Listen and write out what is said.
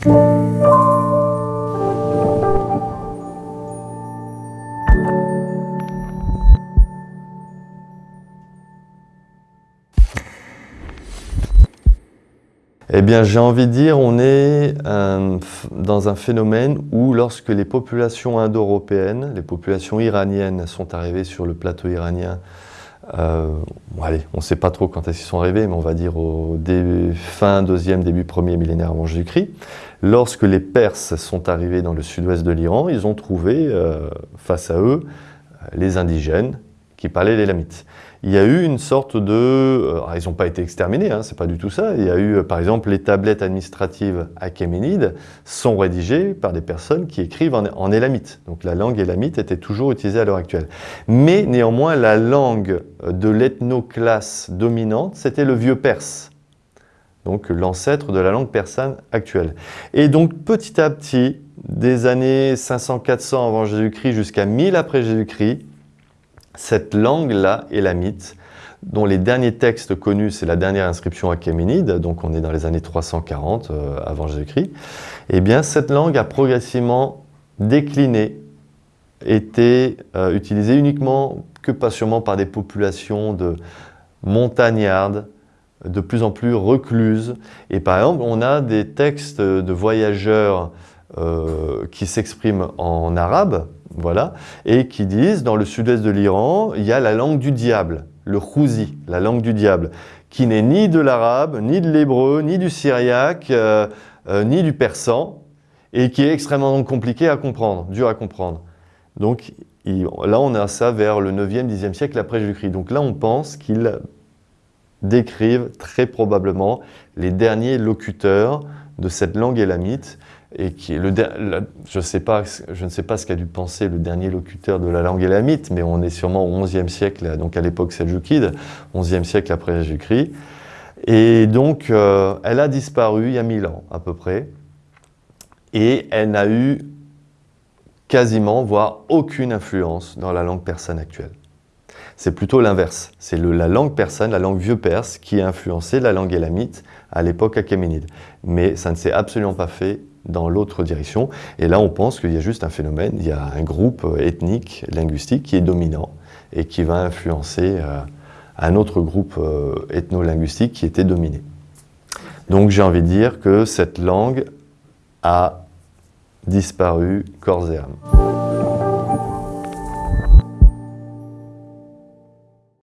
Eh bien, j'ai envie de dire, on est euh, dans un phénomène où lorsque les populations indo-européennes, les populations iraniennes sont arrivées sur le plateau iranien, euh, allez, on ne sait pas trop quand y sont arrivées, mais on va dire au début, fin deuxième, début premier millénaire avant Jésus-Christ. Lorsque les Perses sont arrivés dans le sud-ouest de l'Iran, ils ont trouvé euh, face à eux les indigènes qui parlaient l'élamites il y a eu une sorte de... Euh, ils n'ont pas été exterminés, hein, c'est pas du tout ça. Il y a eu, euh, par exemple, les tablettes administratives achéménides sont rédigées par des personnes qui écrivent en, élamite. Donc la langue élamite était toujours utilisée à l'heure actuelle. Mais néanmoins, la langue de l'ethnoclasse dominante, c'était le vieux perse. Donc l'ancêtre de la langue persane actuelle. Et donc petit à petit, des années 500-400 avant Jésus-Christ jusqu'à 1000 après Jésus-Christ, cette langue-là, élamite, dont les derniers textes connus, c'est la dernière inscription achéménide, donc on est dans les années 340 euh, avant Jésus-Christ, eh bien cette langue a progressivement décliné, été euh, utilisée uniquement que pas sûrement par des populations de montagnardes, de plus en plus recluses. Et par exemple, on a des textes de voyageurs euh, qui s'expriment en arabe, voilà, et qui disent, dans le sud-est de l'Iran, il y a la langue du diable, le khouzi, la langue du diable, qui n'est ni de l'arabe, ni de l'hébreu, ni du syriaque, euh, euh, ni du persan, et qui est extrêmement compliqué à comprendre, dur à comprendre. Donc là, on a ça vers le 9e, 10e siècle après Jésus-Christ. Donc là, on pense qu'ils décrivent très probablement les derniers locuteurs de cette langue élamite, et qui est le, je, sais pas, je ne sais pas ce qu'a dû penser le dernier locuteur de la langue élamite, mais on est sûrement au XIe siècle, donc à l'époque seljoukide, XIe siècle après Jésus-Christ. Et donc, euh, elle a disparu il y a mille ans à peu près, et elle n'a eu quasiment, voire aucune influence dans la langue persane actuelle. C'est plutôt l'inverse. C'est la langue persane, la langue vieux perse, qui a influencé la langue élamite à l'époque achéménide. Mais ça ne s'est absolument pas fait dans l'autre direction. Et là, on pense qu'il y a juste un phénomène, il y a un groupe ethnique, linguistique qui est dominant et qui va influencer euh, un autre groupe euh, ethno-linguistique qui était dominé. Donc j'ai envie de dire que cette langue a disparu corps et âme.